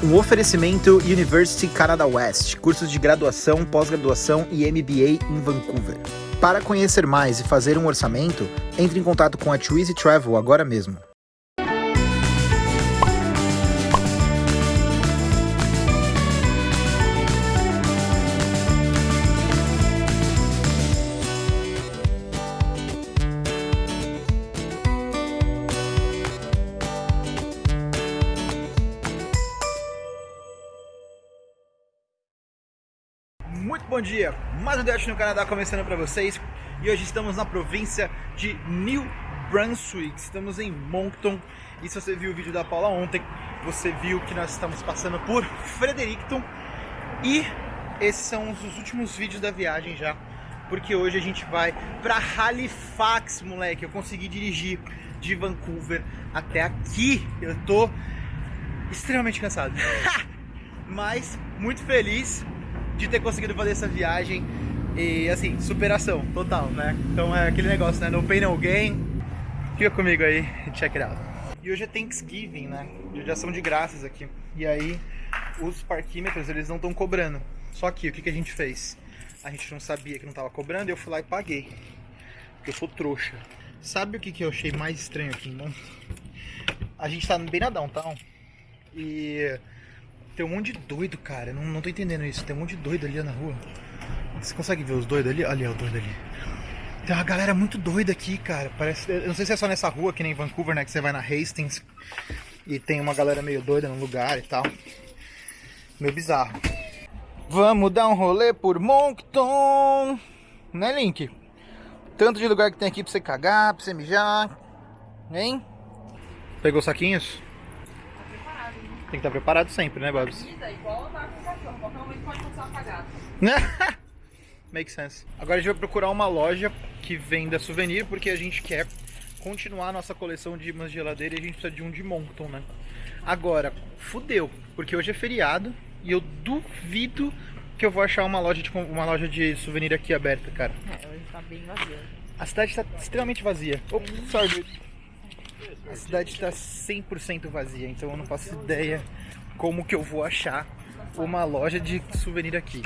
Um oferecimento University Canada West, cursos de graduação, pós-graduação e MBA em Vancouver. Para conhecer mais e fazer um orçamento, entre em contato com a Twizy Travel agora mesmo. Bom dia, mais um Dash no Canadá começando para vocês. E hoje estamos na província de New Brunswick, estamos em Moncton. E se você viu o vídeo da Paula ontem, você viu que nós estamos passando por Fredericton. E esses são os últimos vídeos da viagem já, porque hoje a gente vai para Halifax, moleque, eu consegui dirigir de Vancouver até aqui, eu tô extremamente cansado, mas muito feliz de ter conseguido fazer essa viagem e assim, superação total, né? Então é aquele negócio, né? No pain no gain. Fica comigo aí, check it out. E hoje é Thanksgiving, né? Já são de graças aqui. E aí os parquímetros, eles não estão cobrando. Só que o que, que a gente fez? A gente não sabia que não tava cobrando eu fui lá e paguei. Porque eu sou trouxa. Sabe o que, que eu achei mais estranho aqui, irmão? A gente tá bem na downtown e tem um monte de doido, cara. Não, não tô entendendo isso. Tem um monte de doido ali na rua. Você consegue ver os doidos ali? Ali, o doido ali. Tem uma galera muito doida aqui, cara. Parece. Eu não sei se é só nessa rua, que nem Vancouver, né? Que você vai na Hastings e tem uma galera meio doida no lugar e tal. Meio bizarro. Vamos dar um rolê por Moncton. Né, Link? Tanto de lugar que tem aqui pra você cagar, pra você mijar. Hein? Pegou saquinhos? Tem que estar preparado sempre, né, Babs? igual andar com o cachorro, qualquer momento pode apagado. Make sense. Agora a gente vai procurar uma loja que venda souvenir, porque a gente quer continuar a nossa coleção de imãs de geladeira e a gente precisa de um de Monton, né? Agora, fudeu, porque hoje é feriado e eu duvido que eu vou achar uma loja de, uma loja de souvenir aqui aberta, cara. É, hoje tá bem vazia. A cidade está extremamente vazia. Oh, sorry. A cidade está 100% vazia, então eu não faço ideia como que eu vou achar uma loja de souvenir aqui.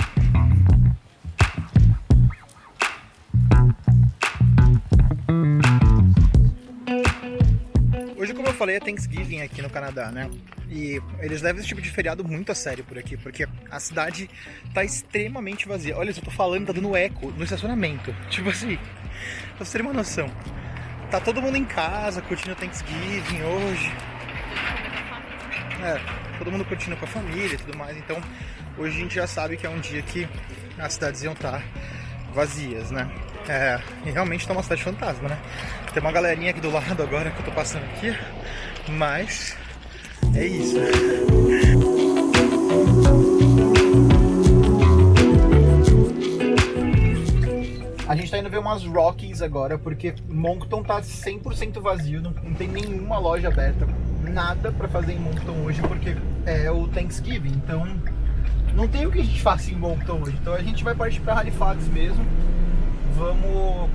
Hoje, como eu falei, é Thanksgiving aqui no Canadá, né? E eles levam esse tipo de feriado muito a sério por aqui, porque a cidade tá extremamente vazia. Olha, eu tô falando, tá dando eco no estacionamento. Tipo assim, pra você ter uma noção tá todo mundo em casa, curtindo o Thanksgiving hoje. É, todo mundo curtindo com a família e tudo mais. Então, hoje a gente já sabe que é um dia que as cidades iam estar vazias, né? É, e realmente tá uma cidade fantasma, né? Tem uma galerinha aqui do lado agora que eu tô passando aqui, mas é isso. A gente tá indo ver umas Rockies agora, porque Moncton tá 100% vazio, não, não, tem nenhuma loja aberta, nada pra fazer em Moncton hoje, porque é o Thanksgiving, então não tem o que a gente faça em Moncton hoje. Então a gente vai partir pra Halifax mesmo, vamos,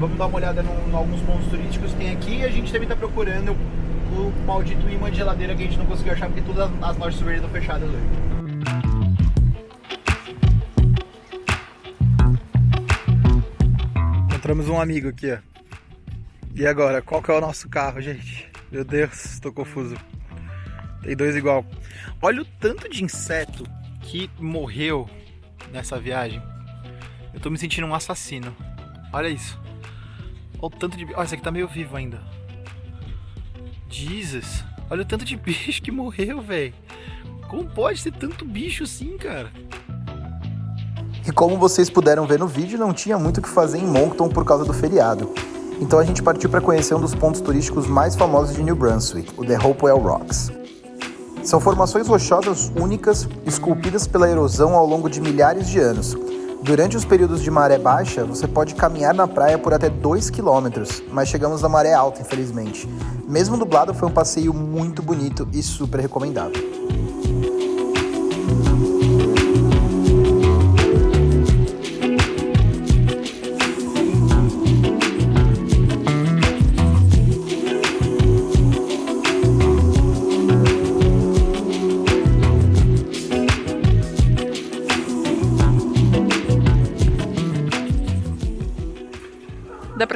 vamos dar uma olhada em alguns pontos turísticos que tem aqui a gente também tá procurando o maldito imã de geladeira que a gente não conseguiu achar, porque todas as lojas de estão fechadas hoje. Encontramos um amigo aqui, ó. E agora, qual que é o nosso carro, gente? Meu Deus, estou confuso. Tem dois igual. Olha o tanto de inseto que morreu nessa viagem. Eu tô me sentindo um assassino. Olha isso. Olha o tanto de... Olha, esse aqui tá meio vivo ainda. Jesus. Olha o tanto de bicho que morreu, velho. Como pode ter tanto bicho assim, cara? E como vocês puderam ver no vídeo, não tinha muito o que fazer em Moncton por causa do feriado. Então a gente partiu para conhecer um dos pontos turísticos mais famosos de New Brunswick, o The Hopewell Rocks. São formações rochosas únicas, esculpidas pela erosão ao longo de milhares de anos. Durante os períodos de maré baixa, você pode caminhar na praia por até 2 km, mas chegamos na maré alta, infelizmente. Mesmo dublado, foi um passeio muito bonito e super recomendável.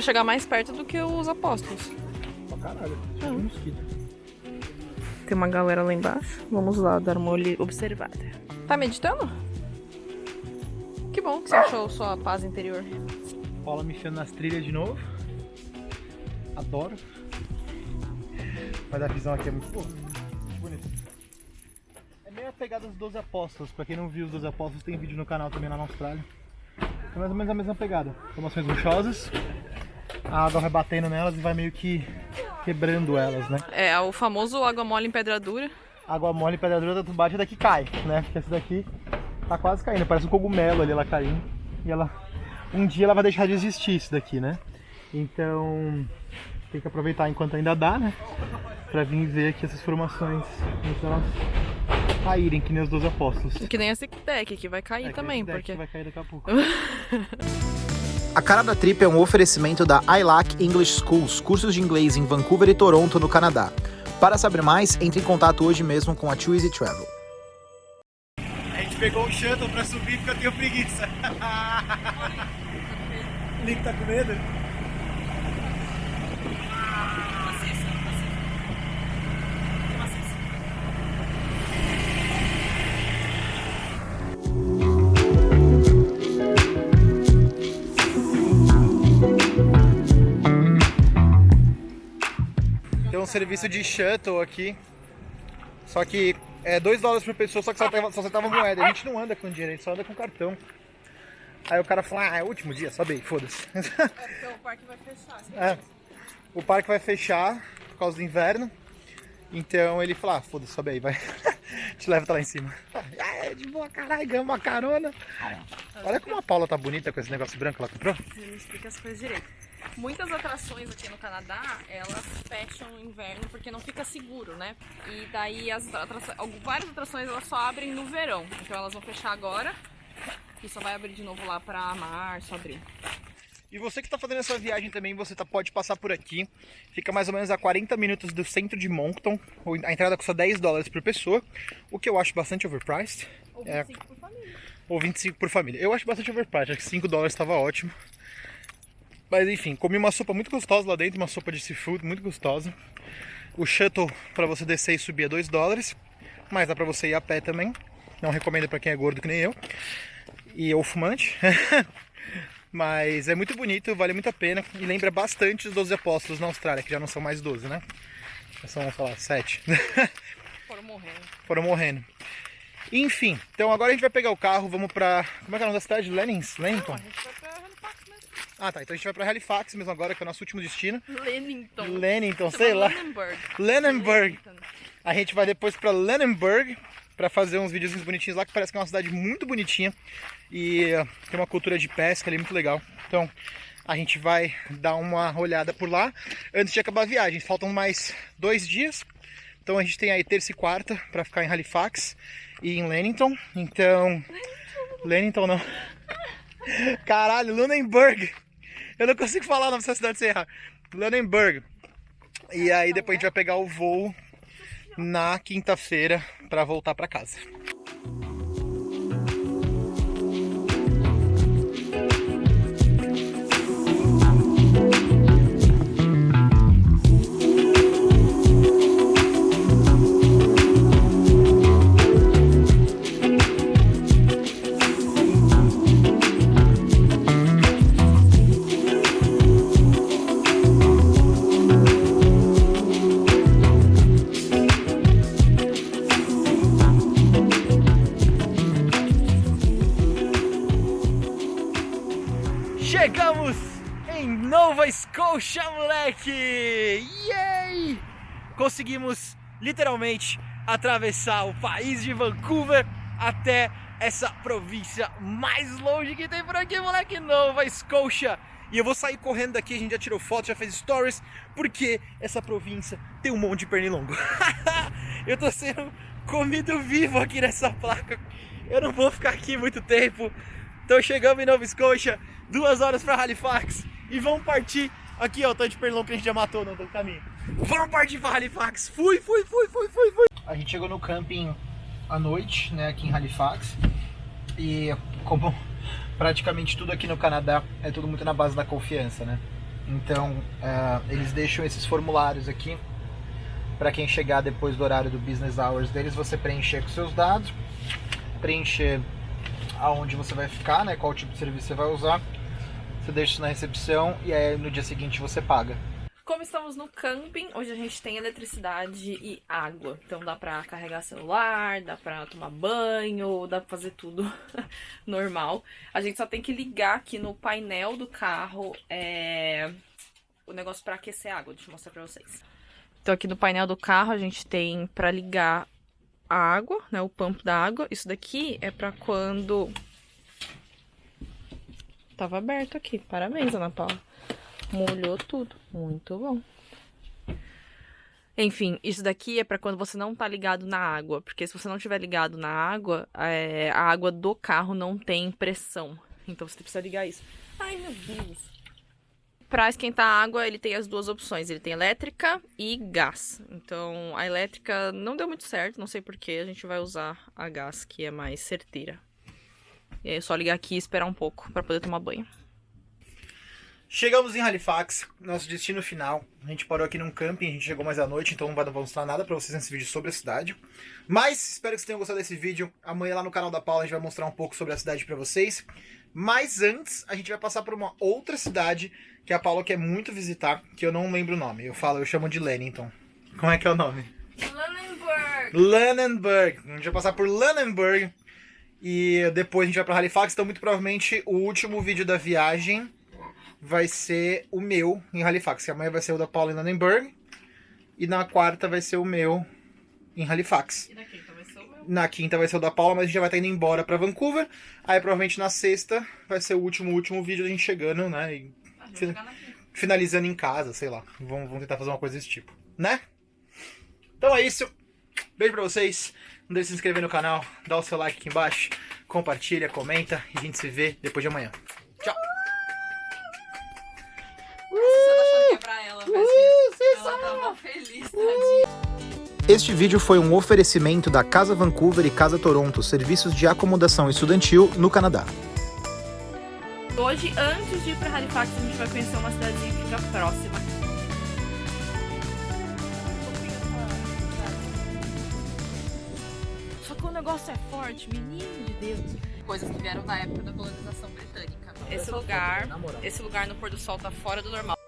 Pra chegar mais perto do que os apóstolos. Pra caralho. Ah. Um mosquito. Tem uma galera lá embaixo. Vamos lá dar uma observada. Tá meditando? Que bom que você achou sua paz interior. Paula me enfiando nas trilhas de novo. Adoro. Mas a visão aqui é muito boa. Muito bonita. É meio a pegada dos 12 apóstolos. Pra quem não viu os 12 apóstolos, tem vídeo no canal também lá na Austrália. É mais ou menos a mesma pegada. Formações rochosas. A água vai batendo nelas e vai meio que quebrando elas, né? É, o famoso água mole em pedra dura. Água mole e pedra dura, tu bate daqui cai, né? Porque essa daqui tá quase caindo. Parece um cogumelo ali, ela caindo. E ela... Um dia ela vai deixar de existir isso daqui, né? Então... Tem que aproveitar enquanto ainda dá, né? Pra vir ver aqui essas formações. Antes elas caírem, que nem os 12 apóstolos. Que nem esse deck que vai cair É, também, porque. vai cair daqui a pouco. A Cara da Trip é um oferecimento da ILAC English Schools, cursos de inglês em Vancouver e Toronto, no Canadá. Para saber mais, entre em contato hoje mesmo com a Too Easy Travel. A gente pegou o shuttle pra subir porque eu tenho preguiça. O Nick tá com medo? Serviço de shuttle aqui. Só que é 2 dólares por pessoa, só que só, tava, só aceitava moeda. A gente não anda com dinheiro, a gente só anda com cartão. Aí o cara falou, ah, é o último dia, sobe aí, foda-se. Porque o parque vai fechar. É. O parque vai fechar por causa do inverno. Então ele falou, ah, foda-se, sobe aí, vai. Te leva até lá em cima. Ah, é, de boa, caralho, ganhamos uma carona. Olha como a Paula tá bonita com esse negócio branco que ela comprou. Você me explica as coisas direito. Muitas atrações aqui no Canadá, elas fecham no inverno porque não fica seguro, né? E daí as atrações, várias atrações elas só abrem no verão. Então elas vão fechar agora e só vai abrir de novo lá pra março, abril. E você que está fazendo essa viagem também, você tá, pode passar por aqui. Fica mais ou menos a 40 minutos do centro de Moncton. A entrada custa 10 dólares por pessoa, o que eu acho bastante overpriced. Ou É. 25 por família. Ou 25 por família. Eu acho bastante overpriced, acho que 5 dólares estava ótimo. Mas enfim, comi uma sopa muito gostosa lá dentro, uma sopa de seafood muito gostosa. O shuttle para você descer e subir é 2 dólares, mas dá para você ir a pé também. Não recomendo para quem é gordo que nem eu. E ou fumante. mas é muito bonito, vale muito a pena e lembra bastante os 12 apóstolos na Austrália, que já não são mais 12, né? Já são, sei lá, 7. Foram morrendo. foram morrendo. Enfim, então agora a gente vai pegar o carro, vamos pra. Como é que é o nome da cidade? Lennings? Não, a Lennington? gente vai pra Halifax mesmo. Ah tá, então a gente vai pra Halifax mesmo agora, que é o nosso último destino. Lennington, Chama sei lá. Lennenburg. Lennington. A gente vai depois pra Lennenburg pra fazer uns videozinhos bonitinhos lá, que parece que é uma cidade muito bonitinha. E eh, tem uma cultura de pesca ali muito legal. Então a gente vai dar uma olhada por lá antes de acabar a viagem. Faltam mais dois dias. Então a gente tem aí terça e quarta pra ficar em Halifax e em Lennington. Então. Lennington não. Caralho, Lunenburg. Eu não consigo falar o nome dessa cidade sem errar. Lunenburg. E aí depois a gente vai pegar o voo na quinta-feira pra voltar pra casa. Chegamos em Nova Scotia, moleque! Yay! Conseguimos literalmente atravessar o país de Vancouver até essa província mais longe que tem por aqui, moleque, Nova Scotia. E eu vou sair correndo daqui, a gente já tirou foto, já fez stories, porque essa província tem um monte de pernilongo. eu tô sendo comido vivo aqui nessa placa. Eu não vou ficar aqui muito tempo. Então chegamos em Nova Scotia, duas horas para Halifax e vamos partir. Aqui ó, o tanto de pernilongo que a gente já matou no caminho. Vamos partir para Halifax. Fui, fui, fui, fui, fui, fui. A gente chegou no camping à noite, né, aqui em Halifax. E como praticamente tudo aqui no Canadá é tudo muito na base da confiança, né? Então, uh, eles deixam esses formulários aqui para quem chegar depois do horário do business hours deles, você preencher com seus dados, preencher aonde você vai ficar, né, qual tipo de serviço você vai usar. Você deixa isso na recepção e aí no dia seguinte você paga. Como estamos no camping, hoje a gente tem eletricidade e água. Então dá pra carregar celular, dá pra tomar banho, dá pra fazer tudo normal. A gente só tem que ligar aqui no painel do carro é... o negócio pra aquecer água. Deixa eu mostrar pra vocês. Então aqui no painel do carro a gente tem pra ligar a água, né, o pump da água. Isso daqui é pra quando... Tava aberto aqui. Parabéns, Ana Paula. Molhou tudo. Muito bom. Enfim, isso daqui é para quando você não tá ligado na água, porque se você não tiver ligado na água, é, a água do carro não tem pressão. Então você precisa ligar isso. Ai, meu Deus. Para esquentar a água, ele tem as duas opções. Ele tem elétrica e gás. Então, a elétrica não deu muito certo, não sei porquê. A gente vai usar a gás, que é mais certeira. E aí é só ligar aqui e esperar um pouco para poder tomar banho. Chegamos em Halifax, nosso destino final. A gente parou aqui num camping, a gente chegou mais à noite, então não vai mostrar nada pra vocês nesse vídeo sobre a cidade. Mas espero que vocês tenham gostado desse vídeo. Amanhã lá no canal da Paula a gente vai mostrar um pouco sobre a cidade pra vocês. Mas antes, a gente vai passar por uma outra cidade que a Paula quer muito visitar, que eu não lembro o nome. Eu falo, eu chamo de Lennington. Como é que é o nome? Lannenberg. Lannenberg. A gente vai passar por Lannenberg. E depois a gente vai pra Halifax, então muito provavelmente o último vídeo da viagem vai ser o meu em Halifax. Amanhã vai ser o da Paula em Lannenberg. E na quarta vai ser o meu em Halifax. E na quinta vai ser o meu? Na quinta vai ser o da Paula, mas a gente já vai estar indo embora pra Vancouver. Aí provavelmente na sexta vai ser o último, último vídeo da gente chegando, né? E Finalizando em casa, sei lá. Vamos, vamos tentar fazer uma coisa desse tipo, né? Então é isso. Beijo pra vocês. Não deixe de se inscrever no canal, dá o seu like aqui embaixo, compartilha, comenta e a gente se vê depois de amanhã. Tchau! Tá é ela, ela tava feliz, tadinha. Este vídeo foi um oferecimento da Casa Vancouver e Casa Toronto, serviços de acomodação estudantil no Canadá. Hoje, antes de ir pra Halifax, a gente vai conhecer uma cidadezinha que fica próxima. Só que o negócio é forte, menino de Deus. Coisas que vieram da época da colonização britânica. Esse lugar, esse lugar no pôr do sol tá fora do normal.